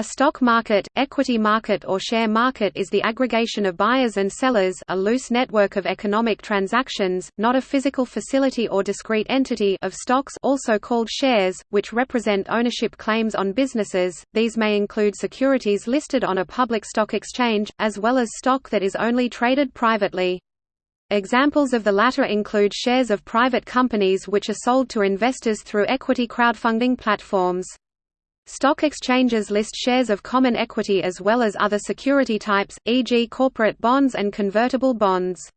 A stock market, equity market or share market is the aggregation of buyers and sellers a loose network of economic transactions, not a physical facility or discrete entity of stocks also called shares, which represent ownership claims on businesses, these may include securities listed on a public stock exchange, as well as stock that is only traded privately. Examples of the latter include shares of private companies which are sold to investors through equity crowdfunding platforms. Stock exchanges list shares of common equity as well as other security types, e.g. corporate bonds and convertible bonds.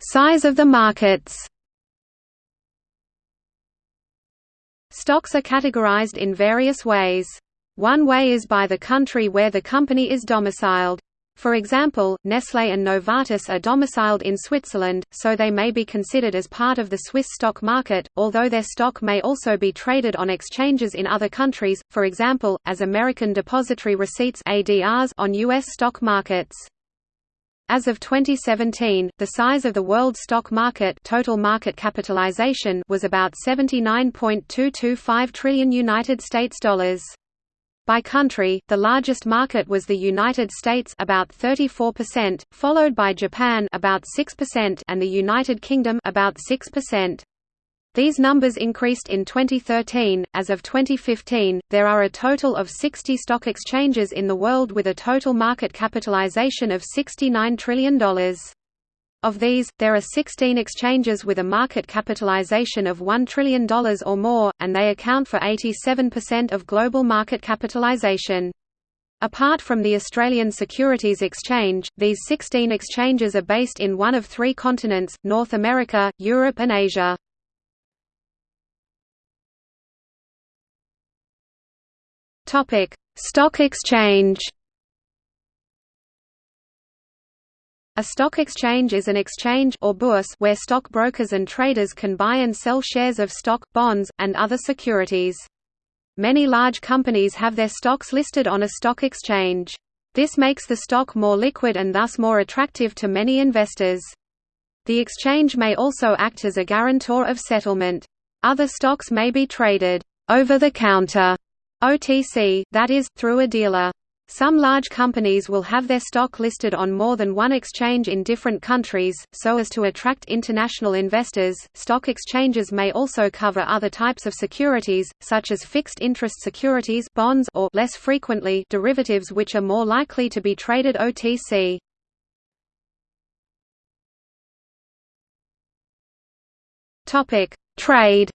Size of the markets Stocks are categorized in various ways. One way is by the country where the company is domiciled. For example, Nestlé and Novartis are domiciled in Switzerland, so they may be considered as part of the Swiss stock market, although their stock may also be traded on exchanges in other countries, for example, as American Depository Receipts on U.S. stock markets. As of 2017, the size of the world stock market total market capitalization was about 79.225 trillion United States dollars. By country, the largest market was the United States about 34%, followed by Japan about 6% and the United Kingdom about 6%. These numbers increased in 2013. As of 2015, there are a total of 60 stock exchanges in the world with a total market capitalization of $69 trillion. Of these, there are 16 exchanges with a market capitalization of $1 trillion or more, and they account for 87% of global market capitalization. Apart from the Australian Securities Exchange, these 16 exchanges are based in one of three continents, North America, Europe and Asia. Stock exchange A stock exchange is an exchange or bourse where stockbrokers and traders can buy and sell shares of stock, bonds, and other securities. Many large companies have their stocks listed on a stock exchange. This makes the stock more liquid and thus more attractive to many investors. The exchange may also act as a guarantor of settlement. Other stocks may be traded over the counter OTC, that is, through a dealer. Some large companies will have their stock listed on more than one exchange in different countries, so as to attract international investors. Stock exchanges may also cover other types of securities, such as fixed interest securities, bonds, or less frequently derivatives which are more likely to be traded OTC. Topic: Trade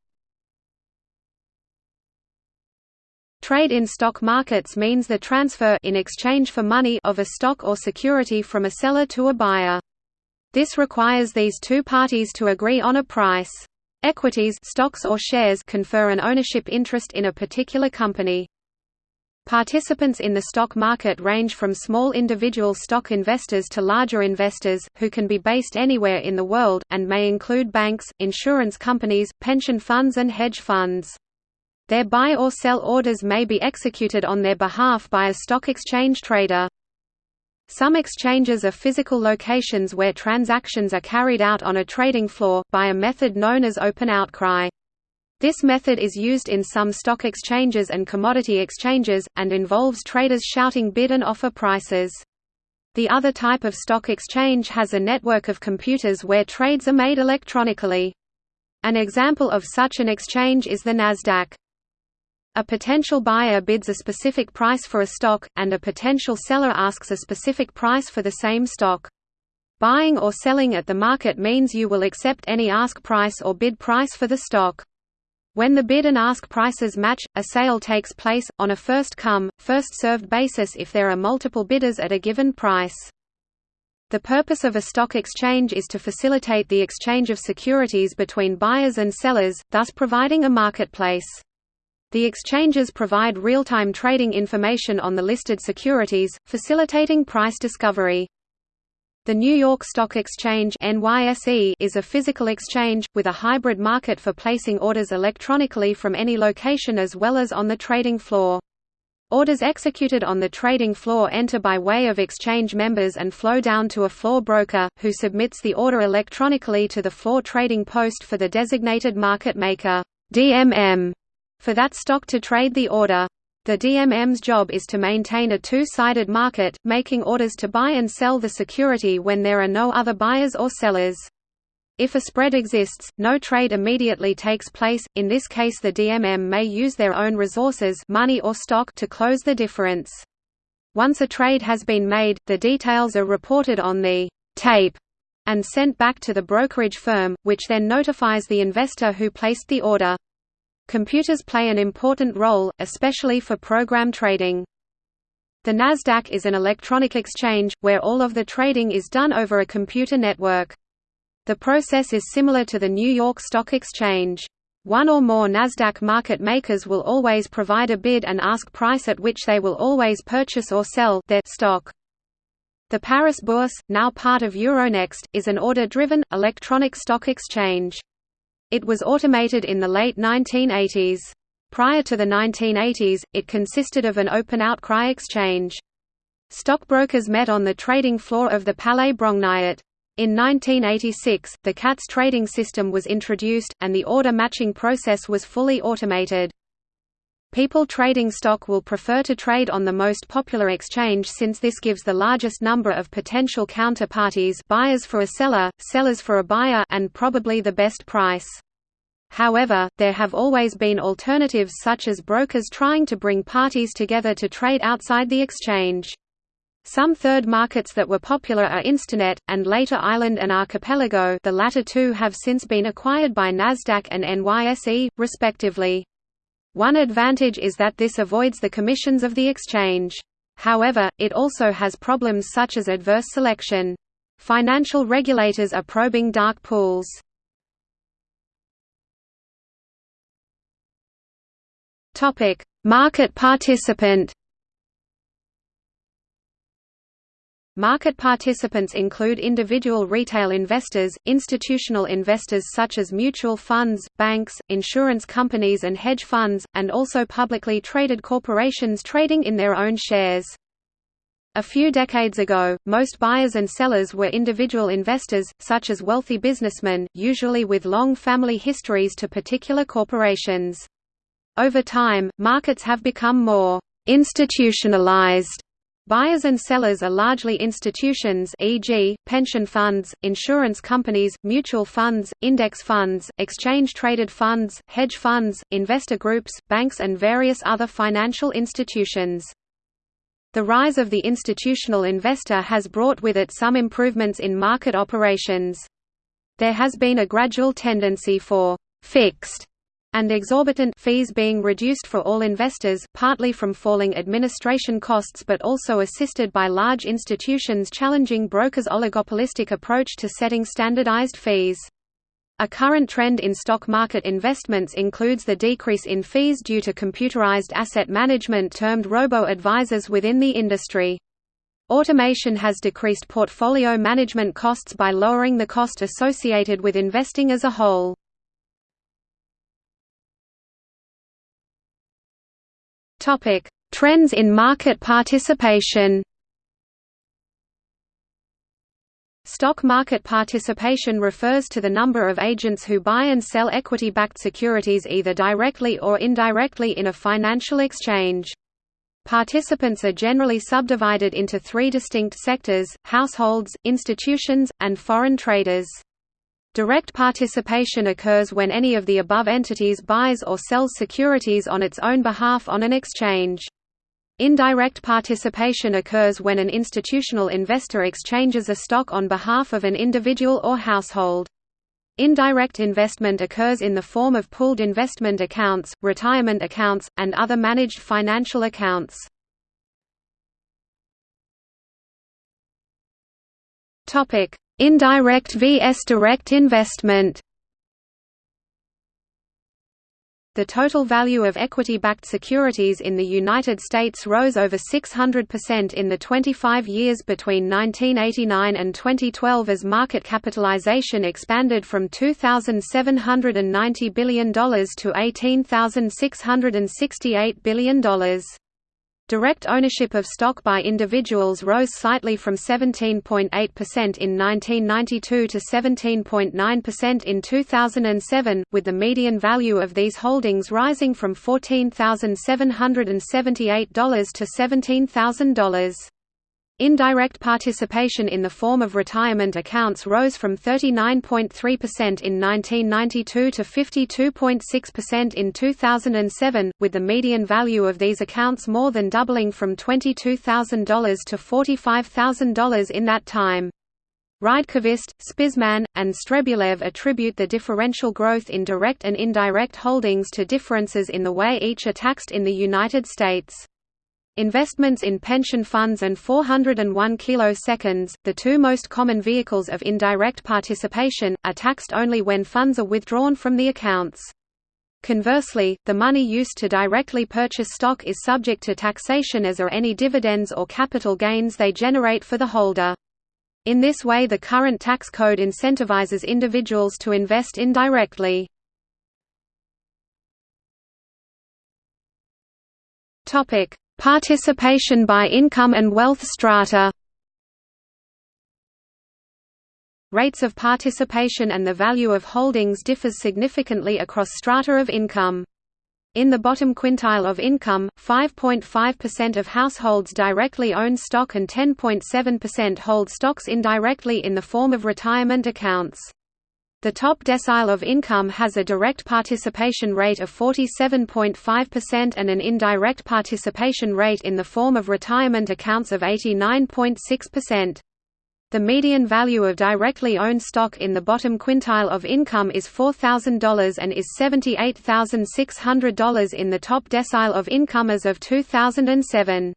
Trade in stock markets means the transfer in exchange for money of a stock or security from a seller to a buyer. This requires these two parties to agree on a price. Equities stocks or shares confer an ownership interest in a particular company. Participants in the stock market range from small individual stock investors to larger investors, who can be based anywhere in the world, and may include banks, insurance companies, pension funds and hedge funds. Their buy or sell orders may be executed on their behalf by a stock exchange trader. Some exchanges are physical locations where transactions are carried out on a trading floor, by a method known as open outcry. This method is used in some stock exchanges and commodity exchanges, and involves traders shouting bid and offer prices. The other type of stock exchange has a network of computers where trades are made electronically. An example of such an exchange is the Nasdaq. A potential buyer bids a specific price for a stock, and a potential seller asks a specific price for the same stock. Buying or selling at the market means you will accept any ask price or bid price for the stock. When the bid and ask prices match, a sale takes place, on a first-come, first-served basis if there are multiple bidders at a given price. The purpose of a stock exchange is to facilitate the exchange of securities between buyers and sellers, thus providing a marketplace. The exchanges provide real-time trading information on the listed securities, facilitating price discovery. The New York Stock Exchange NYSE is a physical exchange, with a hybrid market for placing orders electronically from any location as well as on the trading floor. Orders executed on the trading floor enter by way of exchange members and flow down to a floor broker, who submits the order electronically to the floor trading post for the designated market maker DMM, for that stock to trade the order. The DMM's job is to maintain a two-sided market, making orders to buy and sell the security when there are no other buyers or sellers. If a spread exists, no trade immediately takes place, in this case the DMM may use their own resources money or stock to close the difference. Once a trade has been made, the details are reported on the tape and sent back to the brokerage firm, which then notifies the investor who placed the order. Computers play an important role, especially for program trading. The Nasdaq is an electronic exchange, where all of the trading is done over a computer network. The process is similar to the New York Stock Exchange. One or more Nasdaq market makers will always provide a bid and ask price at which they will always purchase or sell their stock. The Paris Bourse, now part of Euronext, is an order-driven, electronic stock exchange. It was automated in the late 1980s. Prior to the 1980s, it consisted of an open outcry exchange. Stockbrokers met on the trading floor of the Palais Brongniart. In 1986, the CATS trading system was introduced, and the order matching process was fully automated. People trading stock will prefer to trade on the most popular exchange since this gives the largest number of potential counterparties buyers for a seller, sellers for a buyer and probably the best price. However, there have always been alternatives such as brokers trying to bring parties together to trade outside the exchange. Some third markets that were popular are Instinet, and later Island and Archipelago the latter two have since been acquired by Nasdaq and NYSE, respectively. One advantage is that this avoids the commissions of the exchange. However, it also has problems such as adverse selection. Financial regulators are probing dark pools. Market participant Market participants include individual retail investors, institutional investors such as mutual funds, banks, insurance companies and hedge funds, and also publicly traded corporations trading in their own shares. A few decades ago, most buyers and sellers were individual investors, such as wealthy businessmen, usually with long family histories to particular corporations. Over time, markets have become more institutionalized Buyers and sellers are largely institutions e.g., pension funds, insurance companies, mutual funds, index funds, exchange-traded funds, hedge funds, investor groups, banks and various other financial institutions. The rise of the institutional investor has brought with it some improvements in market operations. There has been a gradual tendency for «fixed» and exorbitant fees being reduced for all investors, partly from falling administration costs but also assisted by large institutions challenging brokers' oligopolistic approach to setting standardized fees. A current trend in stock market investments includes the decrease in fees due to computerized asset management termed robo-advisors within the industry. Automation has decreased portfolio management costs by lowering the cost associated with investing as a whole. Topic: Trends in market participation. Stock market participation refers to the number of agents who buy and sell equity-backed securities either directly or indirectly in a financial exchange. Participants are generally subdivided into three distinct sectors, households, institutions, and foreign traders. Direct participation occurs when any of the above entities buys or sells securities on its own behalf on an exchange. Indirect participation occurs when an institutional investor exchanges a stock on behalf of an individual or household. Indirect investment occurs in the form of pooled investment accounts, retirement accounts, and other managed financial accounts. Indirect vs direct investment The total value of equity-backed securities in the United States rose over 600% in the 25 years between 1989 and 2012 as market capitalization expanded from $2,790 billion to $18,668 billion. Direct ownership of stock by individuals rose slightly from 17.8% in 1992 to 17.9% in 2007, with the median value of these holdings rising from $14,778 to $17,000. Indirect participation in the form of retirement accounts rose from 39.3% in 1992 to 52.6% in 2007, with the median value of these accounts more than doubling from $22,000 to $45,000 in that time. Rydqvist, Spizman, and Strebulaev attribute the differential growth in direct and indirect holdings to differences in the way each are taxed in the United States. Investments in pension funds and 401 kiloseconds, the two most common vehicles of indirect participation, are taxed only when funds are withdrawn from the accounts. Conversely, the money used to directly purchase stock is subject to taxation as are any dividends or capital gains they generate for the holder. In this way the current tax code incentivizes individuals to invest indirectly. Participation by income and wealth strata Rates of participation and the value of holdings differs significantly across strata of income. In the bottom quintile of income, 5.5% of households directly own stock and 10.7% hold stocks indirectly in the form of retirement accounts. The top decile of income has a direct participation rate of 47.5% and an indirect participation rate in the form of retirement accounts of 89.6%. The median value of directly owned stock in the bottom quintile of income is $4,000 and is $78,600 in the top decile of income as of 2007.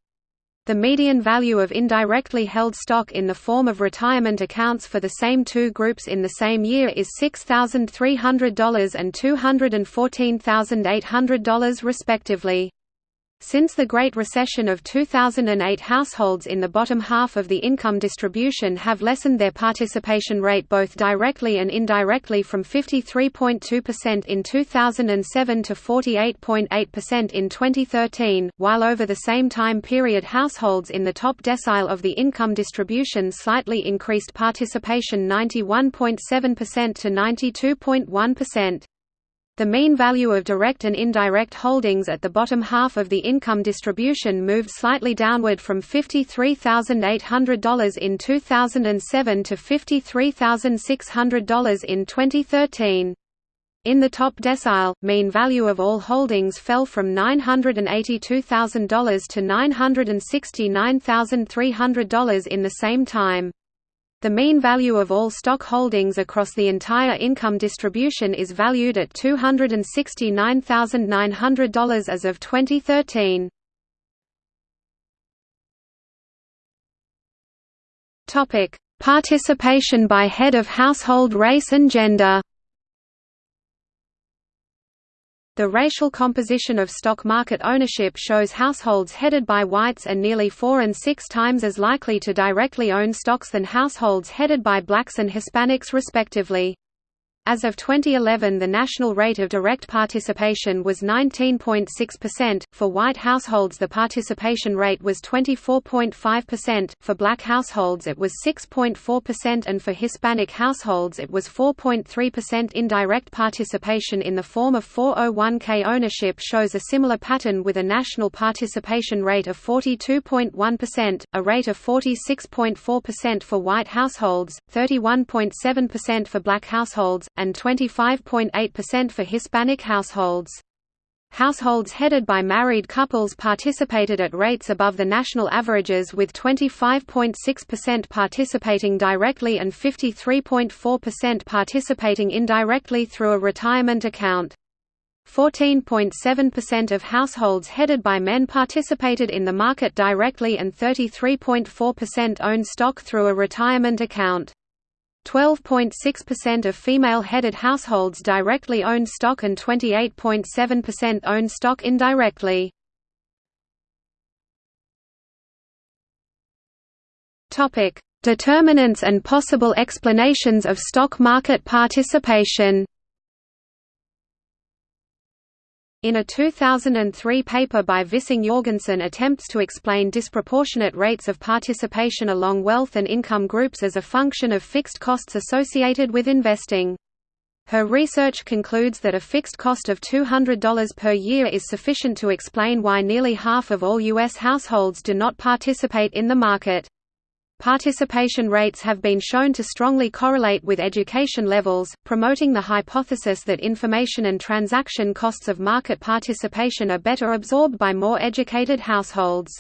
The median value of indirectly held stock in the form of retirement accounts for the same two groups in the same year is $6,300 and $214,800 respectively. Since the Great Recession of 2008 households in the bottom half of the income distribution have lessened their participation rate both directly and indirectly from 53.2% in 2007 to 48.8% in 2013, while over the same time period households in the top decile of the income distribution slightly increased participation 91.7% to 92.1%. The mean value of direct and indirect holdings at the bottom half of the income distribution moved slightly downward from $53,800 in 2007 to $53,600 in 2013. In the top decile, mean value of all holdings fell from $982,000 to $969,300 in the same time. The mean value of all stock holdings across the entire income distribution is valued at $269,900 as of 2013. Topic: Participation by head of household race and gender. The racial composition of stock market ownership shows households headed by whites are nearly four and six times as likely to directly own stocks than households headed by blacks and Hispanics respectively. As of 2011 the national rate of direct participation was 19.6%, for white households the participation rate was 24.5%, for black households it was 6.4% and for Hispanic households it was 4.3% Indirect participation in the form of 401k ownership shows a similar pattern with a national participation rate of 42.1%, a rate of 46.4% for white households, 31.7% for black households, and 25.8% for Hispanic households. Households headed by married couples participated at rates above the national averages with 25.6% participating directly and 53.4% participating indirectly through a retirement account. 14.7% of households headed by men participated in the market directly and 33.4% owned stock through a retirement account. 12.6% of female-headed households directly own stock and 28.7% own stock indirectly. Determinants and possible explanations of stock market participation. In a 2003 paper by Vissing Jorgensen attempts to explain disproportionate rates of participation along wealth and income groups as a function of fixed costs associated with investing. Her research concludes that a fixed cost of $200 per year is sufficient to explain why nearly half of all U.S. households do not participate in the market. Participation rates have been shown to strongly correlate with education levels, promoting the hypothesis that information and transaction costs of market participation are better absorbed by more educated households.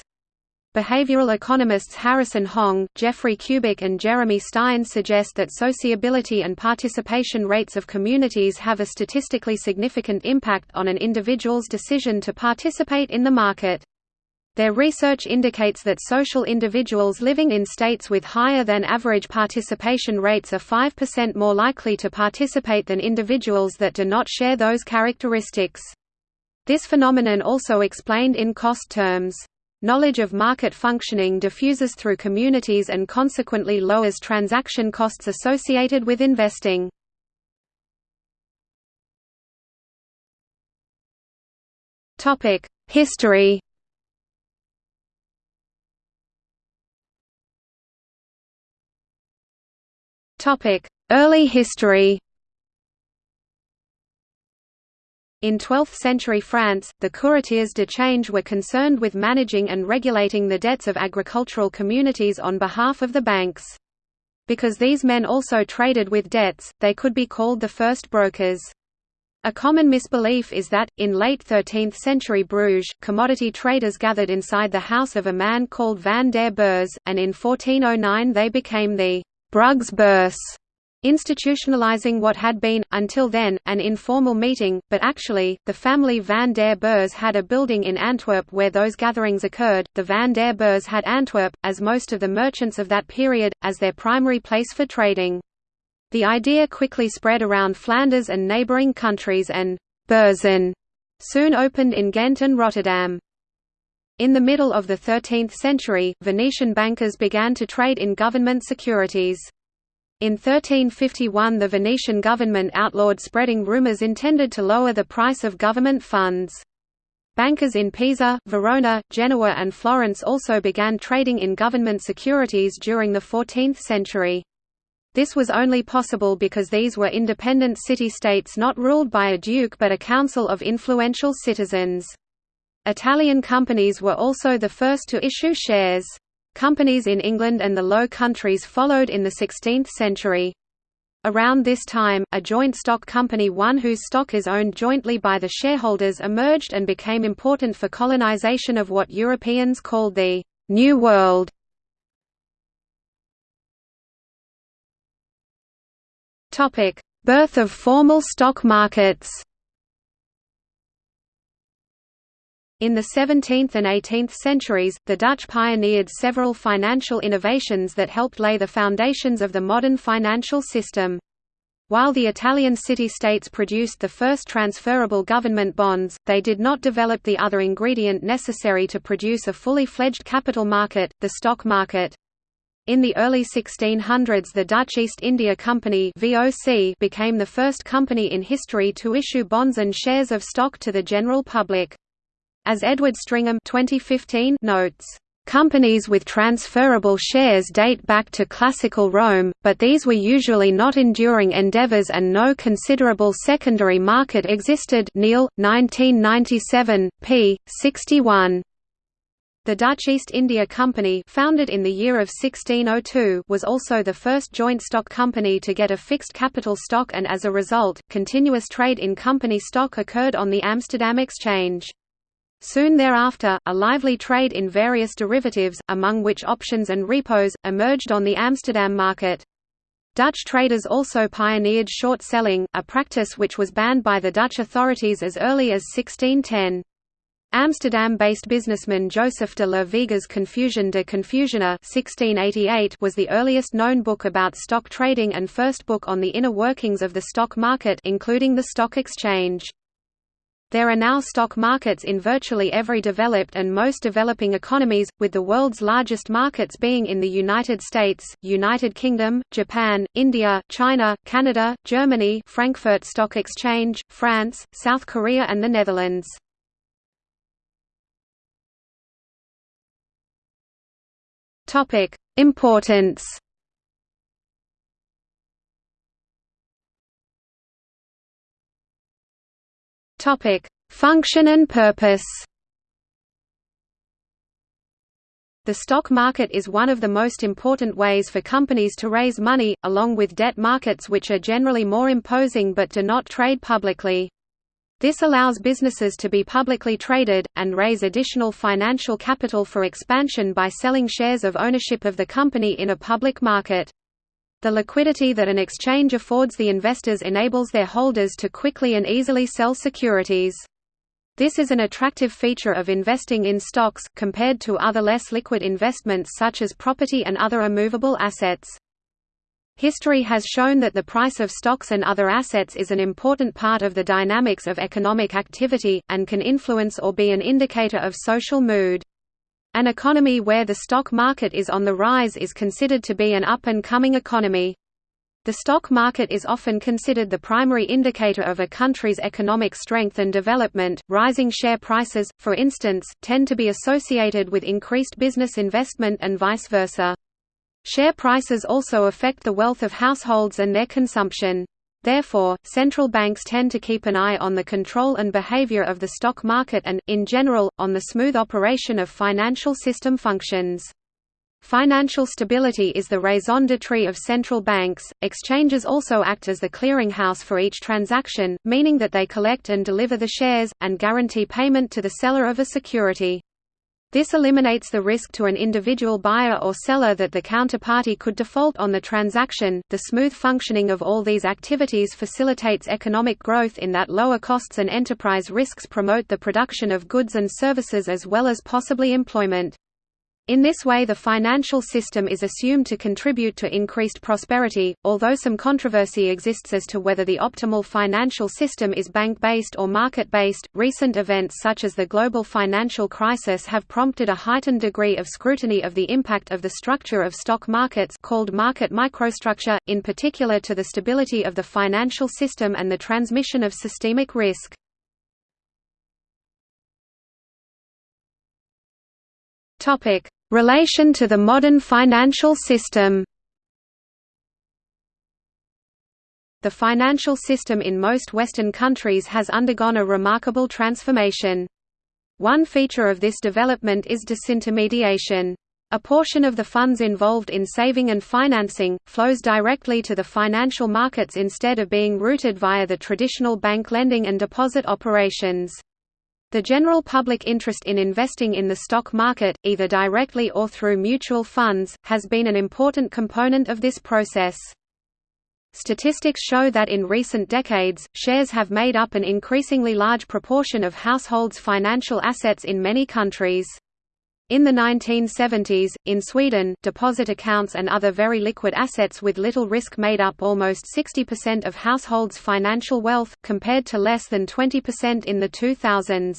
Behavioral economists Harrison Hong, Jeffrey Kubik and Jeremy Stein suggest that sociability and participation rates of communities have a statistically significant impact on an individual's decision to participate in the market. Their research indicates that social individuals living in states with higher than average participation rates are 5% more likely to participate than individuals that do not share those characteristics. This phenomenon also explained in cost terms. Knowledge of market functioning diffuses through communities and consequently lowers transaction costs associated with investing. History Early history In 12th-century France, the courtiers de change were concerned with managing and regulating the debts of agricultural communities on behalf of the banks. Because these men also traded with debts, they could be called the first brokers. A common misbelief is that, in late 13th-century Bruges, commodity traders gathered inside the house of a man called Van der Beurs, and in 1409 they became the Brugs Bourse, institutionalizing what had been, until then, an informal meeting, but actually, the family Van der Beurs had a building in Antwerp where those gatherings occurred. The Van der Beurs had Antwerp, as most of the merchants of that period, as their primary place for trading. The idea quickly spread around Flanders and neighboring countries and Beurzen soon opened in Ghent and Rotterdam. In the middle of the 13th century, Venetian bankers began to trade in government securities. In 1351 the Venetian government outlawed spreading rumors intended to lower the price of government funds. Bankers in Pisa, Verona, Genoa and Florence also began trading in government securities during the 14th century. This was only possible because these were independent city-states not ruled by a duke but a council of influential citizens. Italian companies were also the first to issue shares. Companies in England and the Low Countries followed in the 16th century. Around this time, a joint stock company one whose stock is owned jointly by the shareholders emerged and became important for colonization of what Europeans called the «New World». Birth of formal stock markets In the 17th and 18th centuries, the Dutch pioneered several financial innovations that helped lay the foundations of the modern financial system. While the Italian city-states produced the first transferable government bonds, they did not develop the other ingredient necessary to produce a fully fledged capital market, the stock market. In the early 1600s the Dutch East India Company became the first company in history to issue bonds and shares of stock to the general public. As Edward Stringham 2015 notes, Companies with transferable shares date back to classical Rome, but these were usually not enduring endeavors and no considerable secondary market existed Neal, 1997, p. 61. The Dutch East India Company founded in the year of 1602 was also the first joint stock company to get a fixed capital stock and as a result, continuous trade in company stock occurred on the Amsterdam Exchange. Soon thereafter, a lively trade in various derivatives, among which options and repos, emerged on the Amsterdam market. Dutch traders also pioneered short selling, a practice which was banned by the Dutch authorities as early as 1610. Amsterdam-based businessman Joseph de la Vega's Confusion de Confusione was the earliest known book about stock trading and first book on the inner workings of the stock market including the stock exchange. There are now stock markets in virtually every developed and most developing economies, with the world's largest markets being in the United States, United Kingdom, Japan, India, China, Canada, Germany Frankfurt Stock Exchange, France, South Korea and the Netherlands. Importance Topic: Function and purpose. The stock market is one of the most important ways for companies to raise money, along with debt markets which are generally more imposing but do not trade publicly. This allows businesses to be publicly traded, and raise additional financial capital for expansion by selling shares of ownership of the company in a public market. The liquidity that an exchange affords the investors enables their holders to quickly and easily sell securities. This is an attractive feature of investing in stocks, compared to other less liquid investments such as property and other immovable assets. History has shown that the price of stocks and other assets is an important part of the dynamics of economic activity, and can influence or be an indicator of social mood. An economy where the stock market is on the rise is considered to be an up-and-coming economy. The stock market is often considered the primary indicator of a country's economic strength and development. Rising share prices, for instance, tend to be associated with increased business investment and vice versa. Share prices also affect the wealth of households and their consumption. Therefore, central banks tend to keep an eye on the control and behavior of the stock market and, in general, on the smooth operation of financial system functions. Financial stability is the raison d'etre of central banks. Exchanges also act as the clearinghouse for each transaction, meaning that they collect and deliver the shares, and guarantee payment to the seller of a security. This eliminates the risk to an individual buyer or seller that the counterparty could default on the transaction. The smooth functioning of all these activities facilitates economic growth in that lower costs and enterprise risks promote the production of goods and services as well as possibly employment. In this way the financial system is assumed to contribute to increased prosperity, although some controversy exists as to whether the optimal financial system is bank-based or market-based. Recent events such as the global financial crisis have prompted a heightened degree of scrutiny of the impact of the structure of stock markets called market microstructure, in particular to the stability of the financial system and the transmission of systemic risk. Topic: Relation to the modern financial system The financial system in most Western countries has undergone a remarkable transformation. One feature of this development is disintermediation. A portion of the funds involved in saving and financing, flows directly to the financial markets instead of being routed via the traditional bank lending and deposit operations. The general public interest in investing in the stock market, either directly or through mutual funds, has been an important component of this process. Statistics show that in recent decades, shares have made up an increasingly large proportion of households' financial assets in many countries. In the 1970s, in Sweden, deposit accounts and other very liquid assets with little risk made up almost 60% of households' financial wealth, compared to less than 20% in the 2000s.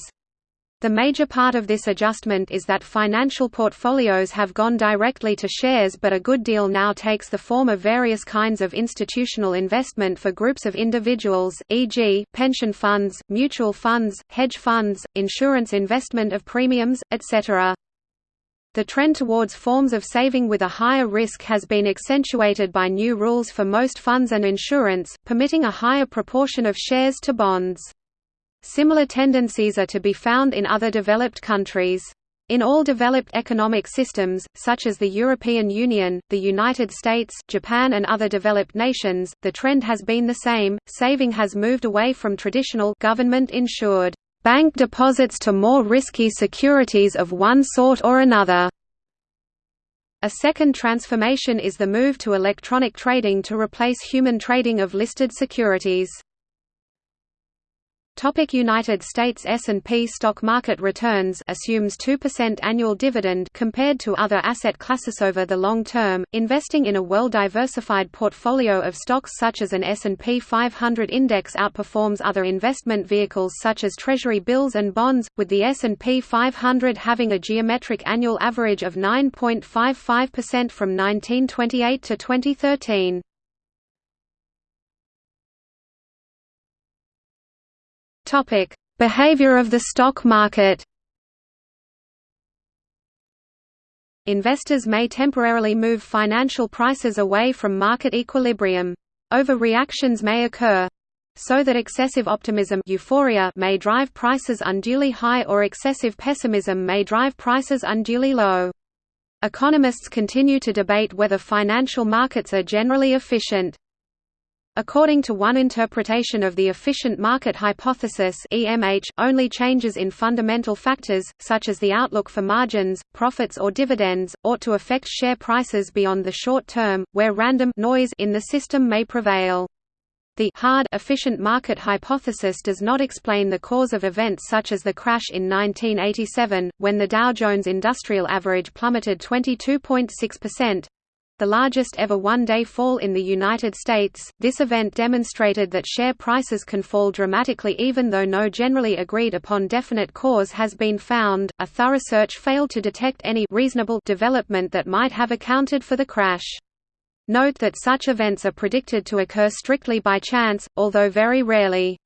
The major part of this adjustment is that financial portfolios have gone directly to shares but a good deal now takes the form of various kinds of institutional investment for groups of individuals, e.g., pension funds, mutual funds, hedge funds, insurance investment of premiums, etc. The trend towards forms of saving with a higher risk has been accentuated by new rules for most funds and insurance, permitting a higher proportion of shares to bonds. Similar tendencies are to be found in other developed countries. In all developed economic systems, such as the European Union, the United States, Japan and other developed nations, the trend has been the same, saving has moved away from traditional government-insured bank deposits to more risky securities of one sort or another. A second transformation is the move to electronic trading to replace human trading of listed securities. Topic United States S&P stock market returns assumes 2% annual dividend compared to other asset classes over the long term. Investing in a well-diversified portfolio of stocks such as an S&P 500 index outperforms other investment vehicles such as treasury bills and bonds, with the S&P 500 having a geometric annual average of 9.55% from 1928 to 2013. Topic: Behavior of the stock market. Investors may temporarily move financial prices away from market equilibrium. Overreactions may occur so that excessive optimism euphoria may drive prices unduly high or excessive pessimism may drive prices unduly low. Economists continue to debate whether financial markets are generally efficient. According to one interpretation of the efficient market hypothesis EMH, only changes in fundamental factors, such as the outlook for margins, profits or dividends, ought to affect share prices beyond the short term, where random noise in the system may prevail. The hard efficient market hypothesis does not explain the cause of events such as the crash in 1987, when the Dow Jones Industrial Average plummeted 22.6%, the largest ever one-day fall in the United States. This event demonstrated that share prices can fall dramatically even though no generally agreed upon definite cause has been found. A thorough search failed to detect any reasonable development that might have accounted for the crash. Note that such events are predicted to occur strictly by chance, although very rarely.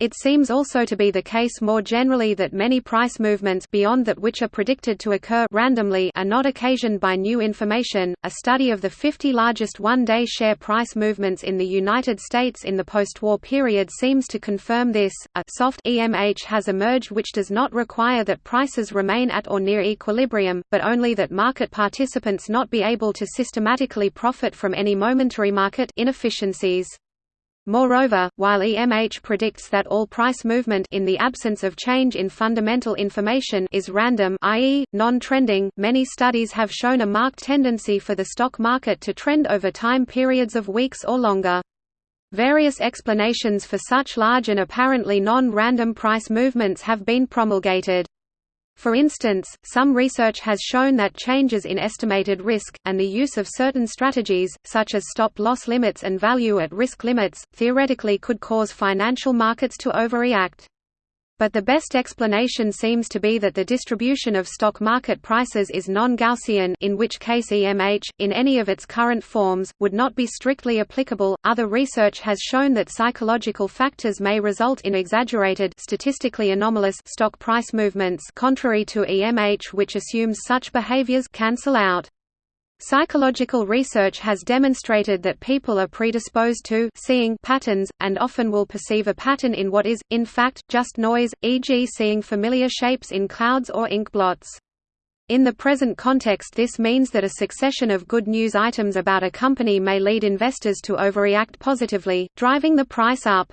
It seems also to be the case more generally that many price movements beyond that which are predicted to occur randomly are not occasioned by new information. A study of the 50 largest one-day share price movements in the United States in the post-war period seems to confirm this. A soft EMH has emerged which does not require that prices remain at or near equilibrium, but only that market participants not be able to systematically profit from any momentary market inefficiencies. Moreover, while EMH predicts that all price movement in the absence of change in fundamental information is random i.e., non-trending, many studies have shown a marked tendency for the stock market to trend over time periods of weeks or longer. Various explanations for such large and apparently non-random price movements have been promulgated. For instance, some research has shown that changes in estimated risk, and the use of certain strategies, such as stop-loss limits and value-at-risk limits, theoretically could cause financial markets to overreact. But the best explanation seems to be that the distribution of stock market prices is non-Gaussian in which case EMH, in any of its current forms, would not be strictly applicable. Other research has shown that psychological factors may result in exaggerated statistically anomalous stock price movements contrary to EMH which assumes such behaviors cancel out. Psychological research has demonstrated that people are predisposed to seeing patterns, and often will perceive a pattern in what is, in fact, just noise, e.g. seeing familiar shapes in clouds or ink blots. In the present context this means that a succession of good news items about a company may lead investors to overreact positively, driving the price up.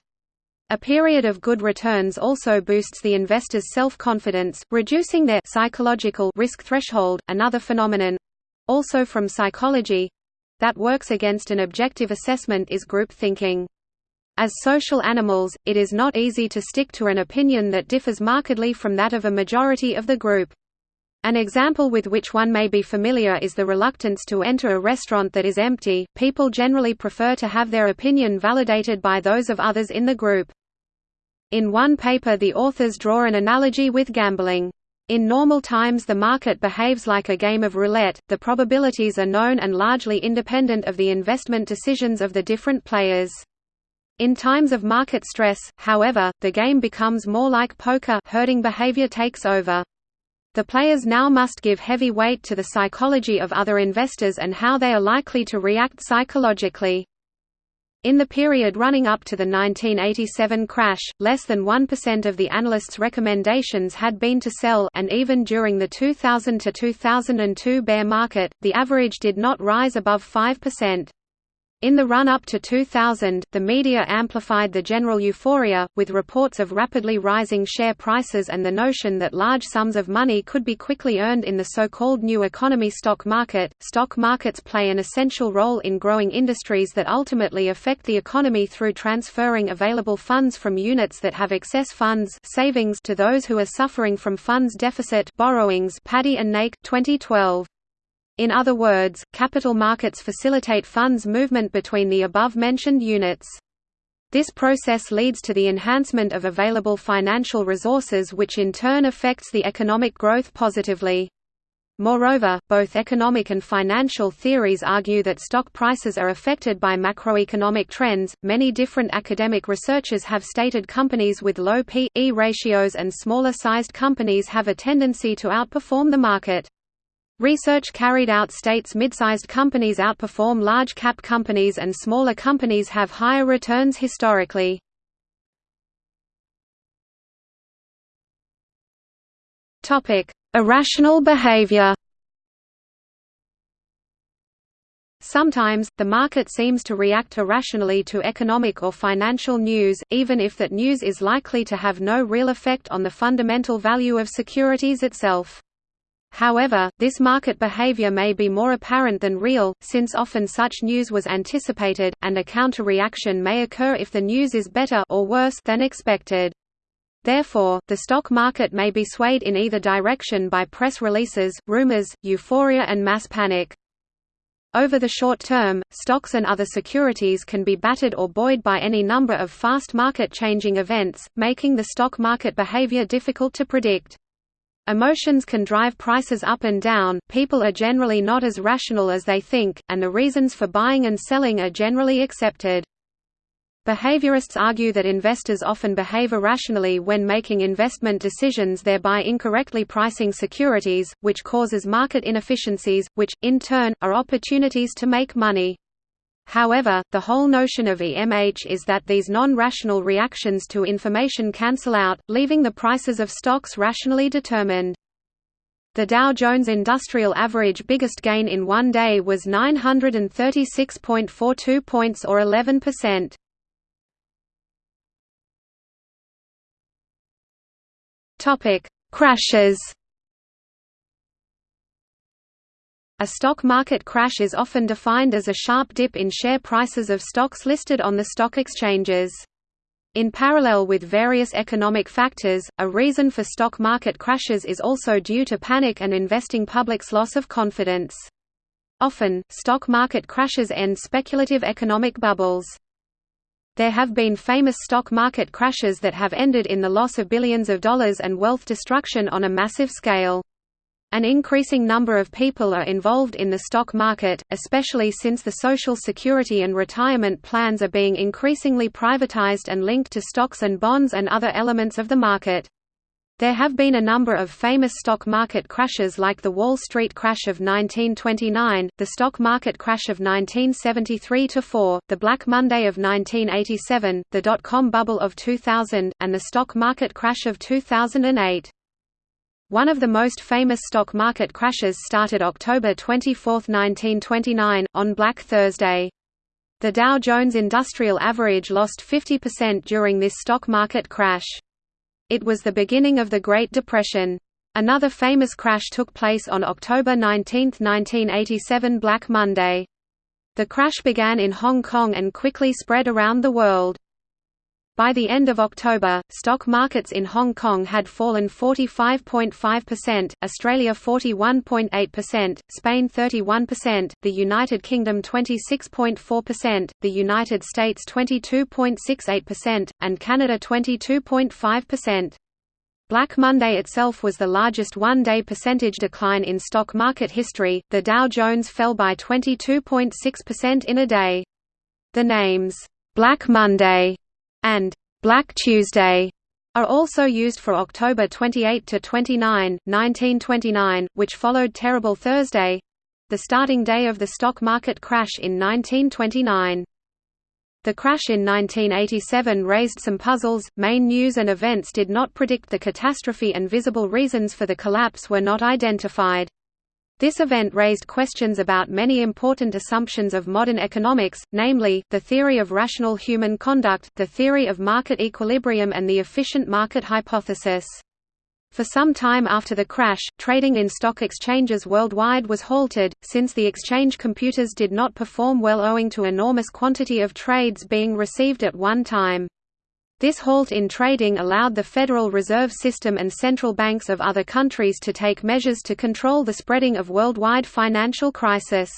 A period of good returns also boosts the investor's self-confidence, reducing their psychological risk threshold. Another phenomenon, also from psychology that works against an objective assessment is group thinking. As social animals, it is not easy to stick to an opinion that differs markedly from that of a majority of the group. An example with which one may be familiar is the reluctance to enter a restaurant that is empty. People generally prefer to have their opinion validated by those of others in the group. In one paper, the authors draw an analogy with gambling. In normal times the market behaves like a game of roulette, the probabilities are known and largely independent of the investment decisions of the different players. In times of market stress, however, the game becomes more like poker herding behavior takes over. The players now must give heavy weight to the psychology of other investors and how they are likely to react psychologically. In the period running up to the 1987 crash, less than 1% of the analysts' recommendations had been to sell and even during the 2000–2002 bear market, the average did not rise above 5%. In the run-up to 2000, the media amplified the general euphoria, with reports of rapidly rising share prices and the notion that large sums of money could be quickly earned in the so-called new economy stock market. Stock markets play an essential role in growing industries that ultimately affect the economy through transferring available funds from units that have excess funds savings to those who are suffering from funds deficit borrowings. Padhi and Naik, 2012. In other words, capital markets facilitate funds movement between the above-mentioned units. This process leads to the enhancement of available financial resources which in turn affects the economic growth positively. Moreover, both economic and financial theories argue that stock prices are affected by macroeconomic trends. Many different academic researchers have stated companies with low P/E ratios and smaller sized companies have a tendency to outperform the market. Research carried out states mid-sized companies outperform large-cap companies and smaller companies have higher returns historically. Irrational behavior Sometimes, the market seems to react irrationally to economic or financial news, even if that news is likely to have no real effect on the fundamental value of securities itself. However, this market behavior may be more apparent than real, since often such news was anticipated, and a counter-reaction may occur if the news is better or worse than expected. Therefore, the stock market may be swayed in either direction by press releases, rumors, euphoria and mass panic. Over the short term, stocks and other securities can be battered or buoyed by any number of fast market-changing events, making the stock market behavior difficult to predict. Emotions can drive prices up and down, people are generally not as rational as they think, and the reasons for buying and selling are generally accepted. Behaviorists argue that investors often behave irrationally when making investment decisions thereby incorrectly pricing securities, which causes market inefficiencies, which, in turn, are opportunities to make money. However, the whole notion of EMH is that these non-rational reactions to information cancel out, leaving the prices of stocks rationally determined. The Dow Jones Industrial Average biggest gain in one day was 936.42 points or 11%. Topic: Crashes A stock market crash is often defined as a sharp dip in share prices of stocks listed on the stock exchanges. In parallel with various economic factors, a reason for stock market crashes is also due to panic and investing public's loss of confidence. Often, stock market crashes end speculative economic bubbles. There have been famous stock market crashes that have ended in the loss of billions of dollars and wealth destruction on a massive scale. An increasing number of people are involved in the stock market, especially since the Social Security and retirement plans are being increasingly privatized and linked to stocks and bonds and other elements of the market. There have been a number of famous stock market crashes like the Wall Street crash of 1929, the stock market crash of 1973–4, the Black Monday of 1987, the dot-com bubble of 2000, and the stock market crash of 2008. One of the most famous stock market crashes started October 24, 1929, on Black Thursday. The Dow Jones Industrial Average lost 50% during this stock market crash. It was the beginning of the Great Depression. Another famous crash took place on October 19, 1987 Black Monday. The crash began in Hong Kong and quickly spread around the world. By the end of October, stock markets in Hong Kong had fallen 45.5%, Australia 41.8%, Spain 31%, the United Kingdom 26.4%, the United States 22.68%, and Canada 22.5%. Black Monday itself was the largest one-day percentage decline in stock market history, the Dow Jones fell by 22.6% in a day. The names, "'Black Monday' and Black Tuesday are also used for October 28 to 29, 1929, which followed Terrible Thursday the starting day of the stock market crash in 1929. The crash in 1987 raised some puzzles, main news and events did not predict the catastrophe and visible reasons for the collapse were not identified. This event raised questions about many important assumptions of modern economics, namely, the theory of rational human conduct, the theory of market equilibrium and the efficient market hypothesis. For some time after the crash, trading in stock exchanges worldwide was halted, since the exchange computers did not perform well owing to enormous quantity of trades being received at one time. This halt in trading allowed the Federal Reserve System and central banks of other countries to take measures to control the spreading of worldwide financial crisis.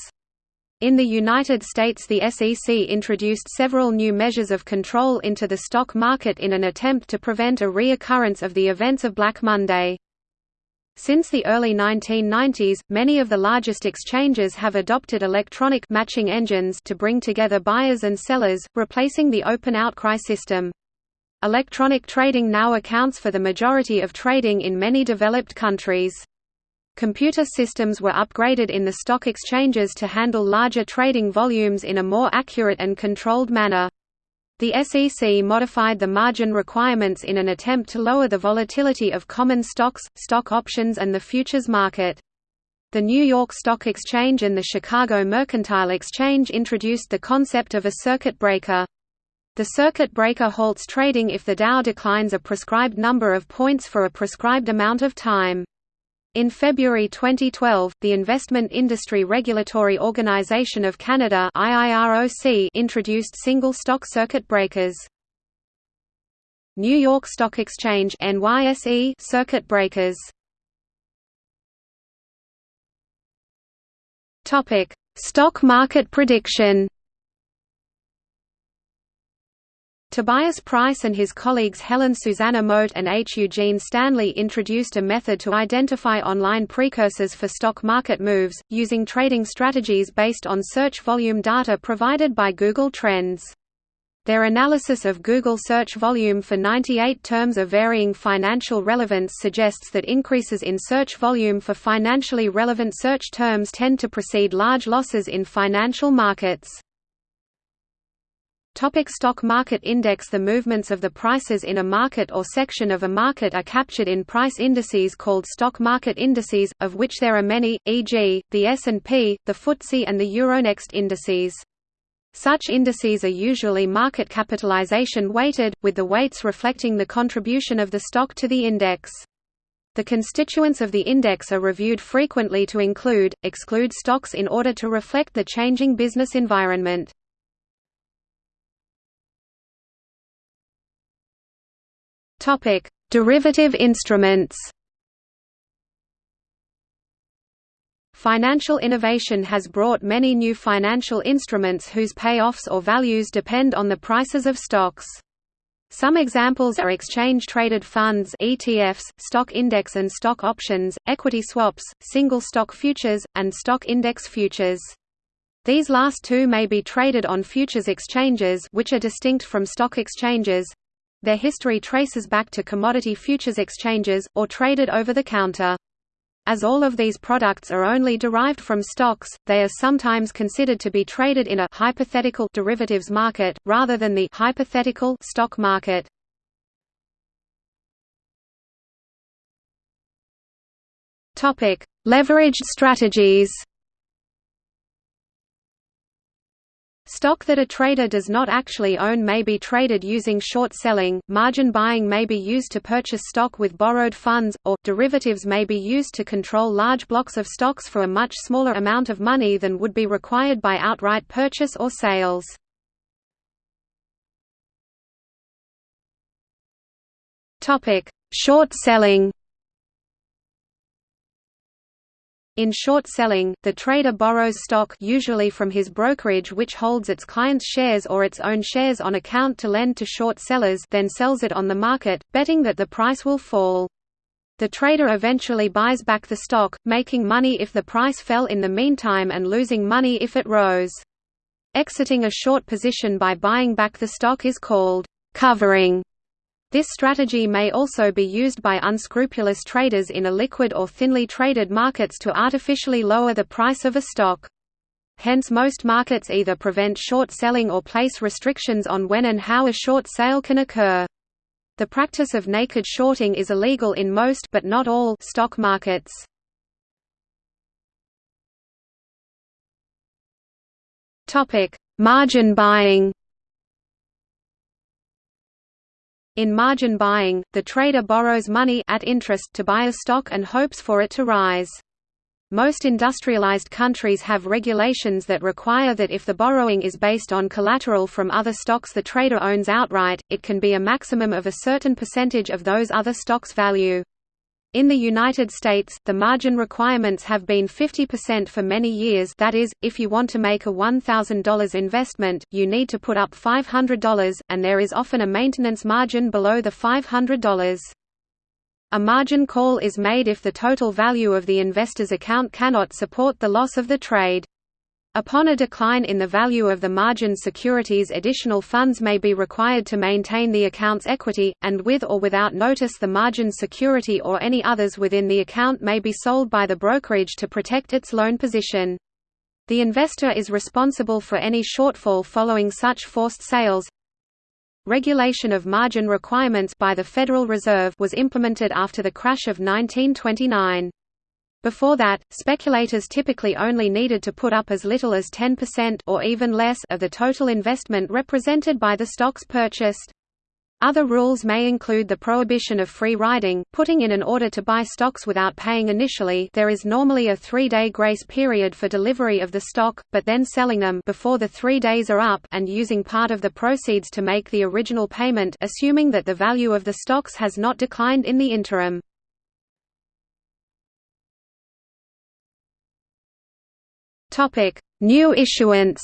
In the United States the SEC introduced several new measures of control into the stock market in an attempt to prevent a reoccurrence of the events of Black Monday. Since the early 1990s, many of the largest exchanges have adopted electronic matching engines to bring together buyers and sellers, replacing the open outcry system. Electronic trading now accounts for the majority of trading in many developed countries. Computer systems were upgraded in the stock exchanges to handle larger trading volumes in a more accurate and controlled manner. The SEC modified the margin requirements in an attempt to lower the volatility of common stocks, stock options and the futures market. The New York Stock Exchange and the Chicago Mercantile Exchange introduced the concept of a circuit breaker. The circuit breaker halts trading if the Dow declines a prescribed number of points for a prescribed amount of time. In February 2012, the Investment Industry Regulatory Organization of Canada introduced single stock circuit breakers. New York Stock Exchange NYSE circuit breakers. Topic: Stock market prediction. Tobias Preis and his colleagues Helen Susannah Moat and H. Eugene Stanley introduced a method to identify online precursors for stock market moves, using trading strategies based on search volume data provided by Google Trends. Their analysis of Google search volume for 98 terms of varying financial relevance suggests that increases in search volume for financially relevant search terms tend to precede large losses in financial markets. Topic stock market index The movements of the prices in a market or section of a market are captured in price indices called stock market indices, of which there are many, e.g., the S&P, the FTSE and the Euronext indices. Such indices are usually market capitalization weighted, with the weights reflecting the contribution of the stock to the index. The constituents of the index are reviewed frequently to include, exclude stocks in order to reflect the changing business environment. Topic: Derivative instruments. Financial innovation has brought many new financial instruments whose payoffs or values depend on the prices of stocks. Some examples are exchange-traded funds ETFs, stock index and stock options, equity swaps, single stock futures, and stock index futures. These last two may be traded on futures exchanges which are distinct from stock exchanges, their history traces back to commodity futures exchanges, or traded over the counter. As all of these products are only derived from stocks, they are sometimes considered to be traded in a hypothetical derivatives market, rather than the hypothetical stock market. Leveraged strategies Stock that a trader does not actually own may be traded using short selling, margin buying may be used to purchase stock with borrowed funds, or, derivatives may be used to control large blocks of stocks for a much smaller amount of money than would be required by outright purchase or sales. Short selling In short selling, the trader borrows stock usually from his brokerage which holds its client's shares or its own shares on account to lend to short sellers then sells it on the market, betting that the price will fall. The trader eventually buys back the stock, making money if the price fell in the meantime and losing money if it rose. Exiting a short position by buying back the stock is called covering. This strategy may also be used by unscrupulous traders in illiquid or thinly traded markets to artificially lower the price of a stock. Hence most markets either prevent short selling or place restrictions on when and how a short sale can occur. The practice of naked shorting is illegal in most but not all stock markets. Topic: Margin buying. In margin buying, the trader borrows money at interest to buy a stock and hopes for it to rise. Most industrialized countries have regulations that require that if the borrowing is based on collateral from other stocks the trader owns outright, it can be a maximum of a certain percentage of those other stocks' value. In the United States, the margin requirements have been 50% for many years that is, if you want to make a $1,000 investment, you need to put up $500, and there is often a maintenance margin below the $500. A margin call is made if the total value of the investor's account cannot support the loss of the trade. Upon a decline in the value of the margin securities additional funds may be required to maintain the account's equity, and with or without notice the margin security or any others within the account may be sold by the brokerage to protect its loan position. The investor is responsible for any shortfall following such forced sales. Regulation of margin requirements by the Federal Reserve was implemented after the crash of 1929. Before that, speculators typically only needed to put up as little as 10% or even less of the total investment represented by the stocks purchased. Other rules may include the prohibition of free riding, putting in an order to buy stocks without paying initially there is normally a three-day grace period for delivery of the stock, but then selling them before the three days are up and using part of the proceeds to make the original payment assuming that the value of the stocks has not declined in the interim. Topic: New issuance.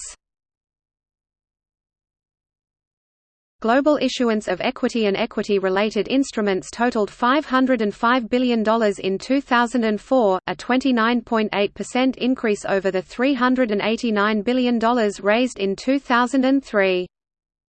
Global issuance of equity and equity-related instruments totaled $505 billion in 2004, a 29.8% increase over the $389 billion raised in 2003.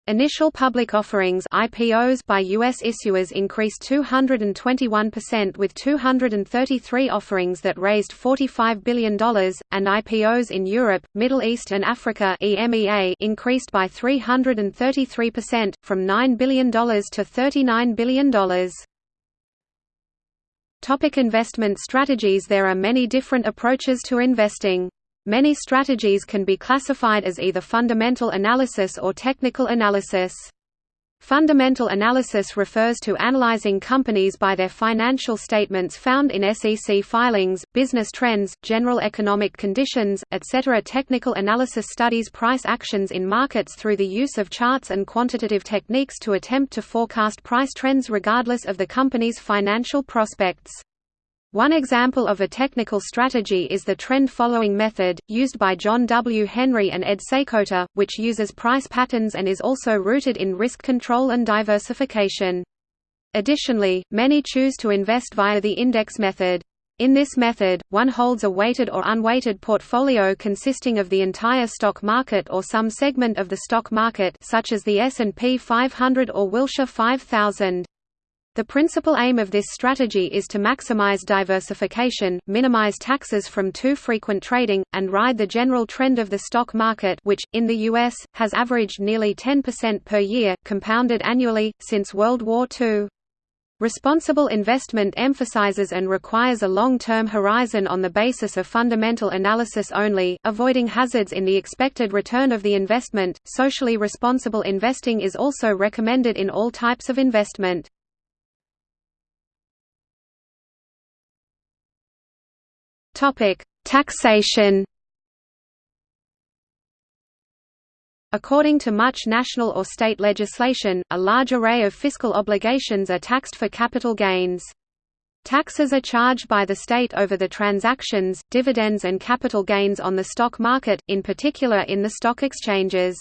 Initial public offerings IPOs by U.S. issuers increased 221% with 233 offerings that raised $45 billion, and IPOs in Europe, Middle East and Africa EMEA increased by 333%, from $9 billion to $39 billion. Topic investment strategies There are many different approaches to investing. Many strategies can be classified as either fundamental analysis or technical analysis. Fundamental analysis refers to analyzing companies by their financial statements found in SEC filings, business trends, general economic conditions, etc. Technical analysis studies price actions in markets through the use of charts and quantitative techniques to attempt to forecast price trends regardless of the company's financial prospects. One example of a technical strategy is the trend-following method, used by John W. Henry and Ed Seykota, which uses price patterns and is also rooted in risk control and diversification. Additionally, many choose to invest via the index method. In this method, one holds a weighted or unweighted portfolio consisting of the entire stock market or some segment of the stock market such as the S&P 500 or Wilshire 5000. The principal aim of this strategy is to maximize diversification, minimize taxes from too frequent trading, and ride the general trend of the stock market which, in the U.S., has averaged nearly 10% per year, compounded annually, since World War II. Responsible investment emphasizes and requires a long-term horizon on the basis of fundamental analysis only, avoiding hazards in the expected return of the investment. Socially responsible investing is also recommended in all types of investment. Topic: Taxation. According to much national or state legislation, a large array of fiscal obligations are taxed for capital gains. Taxes are charged by the state over the transactions, dividends and capital gains on the stock market, in particular in the stock exchanges.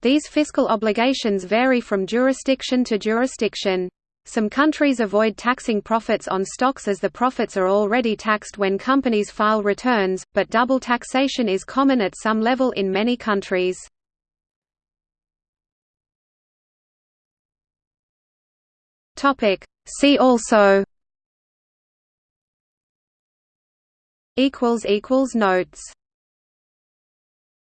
These fiscal obligations vary from jurisdiction to jurisdiction. Some countries avoid taxing profits on stocks as the profits are already taxed when companies file returns, but double taxation is common at some level in many countries. See also Notes